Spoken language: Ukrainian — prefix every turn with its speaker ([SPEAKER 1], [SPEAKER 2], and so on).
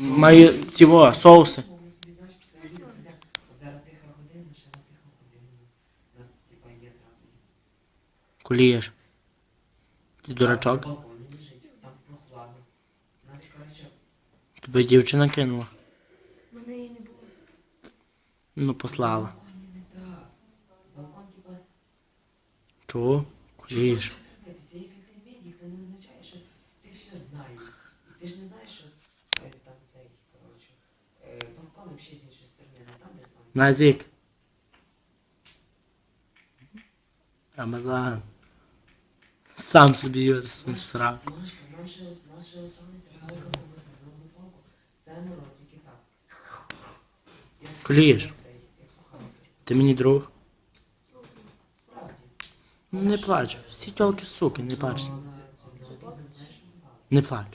[SPEAKER 1] Має цього, соуси. Кулієш. Ти дурачок? Тебе дівчина кинула.
[SPEAKER 2] Мене її не було.
[SPEAKER 1] Ну, послала. Чого? Кулієш.
[SPEAKER 3] Если ты медик, то не означає, що ти все знаєш. Ти ж не знаєш, що взагалі з іншої сторони, не там, де сонце.
[SPEAKER 1] Назік. Рамазан. Сам собі його сраку.
[SPEAKER 3] Машка, нам ще, нас ще останеться палка на масажну палку, семеро, тільки так. Як
[SPEAKER 1] Кулієш.
[SPEAKER 3] цей, як сухарики.
[SPEAKER 1] Ти мені друг.
[SPEAKER 3] Справді.
[SPEAKER 1] Ну, Не плач. Всі тільки суки, не плач.
[SPEAKER 3] Знаєш,
[SPEAKER 1] Не плач.